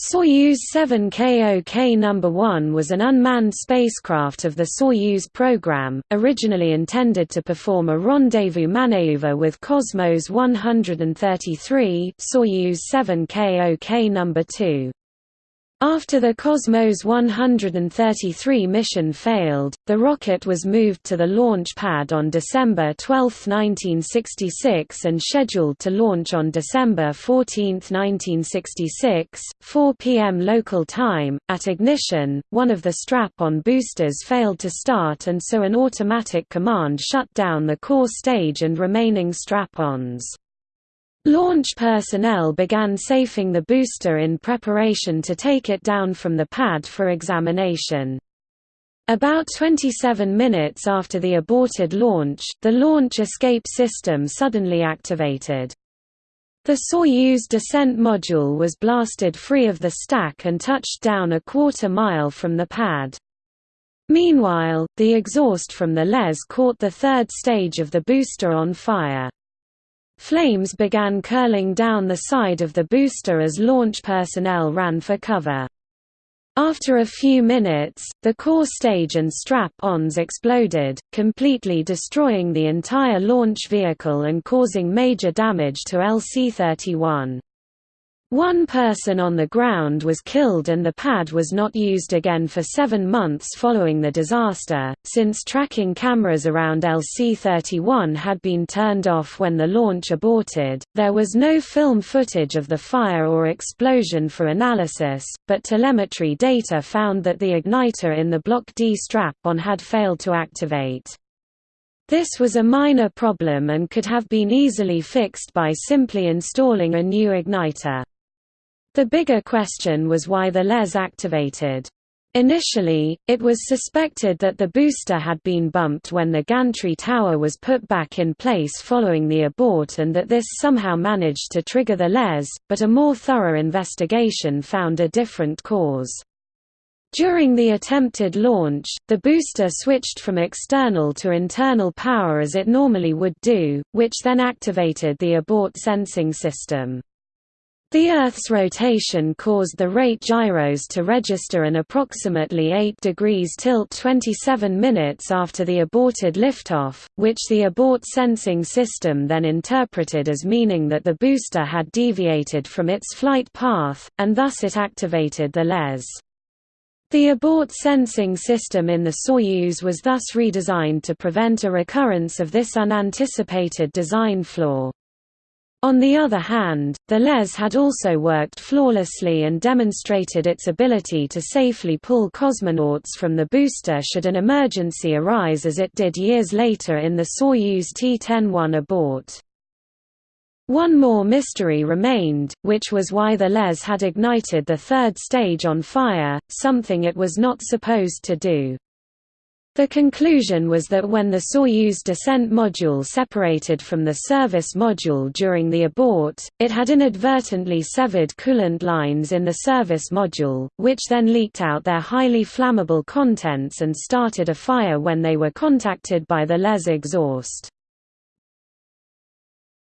Soyuz 7KOK No. 1 was an unmanned spacecraft of the Soyuz program, originally intended to perform a rendezvous maneuver with Cosmos 133 Soyuz 7KOK No. 2. After the Cosmos 133 mission failed, the rocket was moved to the launch pad on December 12, 1966 and scheduled to launch on December 14, 1966, 4 p.m. local time. At ignition, one of the strap-on boosters failed to start and so an automatic command shut down the core stage and remaining strap-ons. Launch personnel began safing the booster in preparation to take it down from the pad for examination. About 27 minutes after the aborted launch, the launch escape system suddenly activated. The Soyuz descent module was blasted free of the stack and touched down a quarter mile from the pad. Meanwhile, the exhaust from the LES caught the third stage of the booster on fire. Flames began curling down the side of the booster as launch personnel ran for cover. After a few minutes, the core stage and strap-ons exploded, completely destroying the entire launch vehicle and causing major damage to LC-31. One person on the ground was killed and the pad was not used again for seven months following the disaster, since tracking cameras around LC-31 had been turned off when the launch aborted. There was no film footage of the fire or explosion for analysis, but telemetry data found that the igniter in the Block D strap-on had failed to activate. This was a minor problem and could have been easily fixed by simply installing a new igniter. The bigger question was why the LES activated. Initially, it was suspected that the booster had been bumped when the gantry tower was put back in place following the abort and that this somehow managed to trigger the LES, but a more thorough investigation found a different cause. During the attempted launch, the booster switched from external to internal power as it normally would do, which then activated the abort sensing system. The Earth's rotation caused the rate gyros to register an approximately 8 degrees tilt 27 minutes after the aborted liftoff, which the abort sensing system then interpreted as meaning that the booster had deviated from its flight path, and thus it activated the LES. The abort sensing system in the Soyuz was thus redesigned to prevent a recurrence of this unanticipated design flaw. On the other hand, the LES had also worked flawlessly and demonstrated its ability to safely pull cosmonauts from the booster should an emergency arise as it did years later in the Soyuz T-10-1 abort. One more mystery remained, which was why the LES had ignited the third stage on fire, something it was not supposed to do. The conclusion was that when the Soyuz descent module separated from the service module during the abort, it had inadvertently severed coolant lines in the service module, which then leaked out their highly flammable contents and started a fire when they were contacted by the LES exhaust.